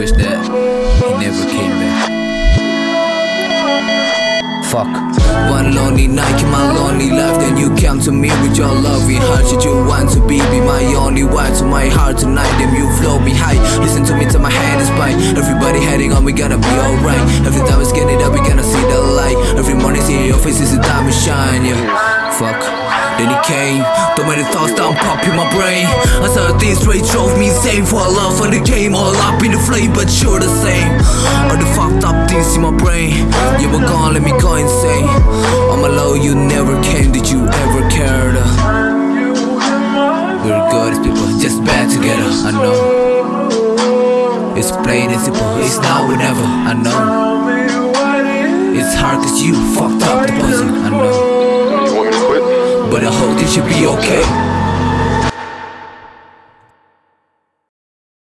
wish that he never came back. Fuck. One lonely night in my lonely life. Then you come to me with your loving heart. Should you want to be, be my only wife? To my heart tonight, then you flow me high Listen to me till my head is fine Everybody heading on, we gonna be alright. Every time it's it up, we gonna see the light. Every morning, see your face is a diamond shine came, too many thoughts down pop in my brain. I saw things straight drove me insane. For a love for the game, all up in the flame But you're the same. All the fucked up things in my brain. You were gone, let me go insane. I'm alone, you never came, did you ever care? We're good as people, just bad together, I know. It's plain and simple, it's now or never, I know. It's hard cause you fucked up but I hope this should be okay.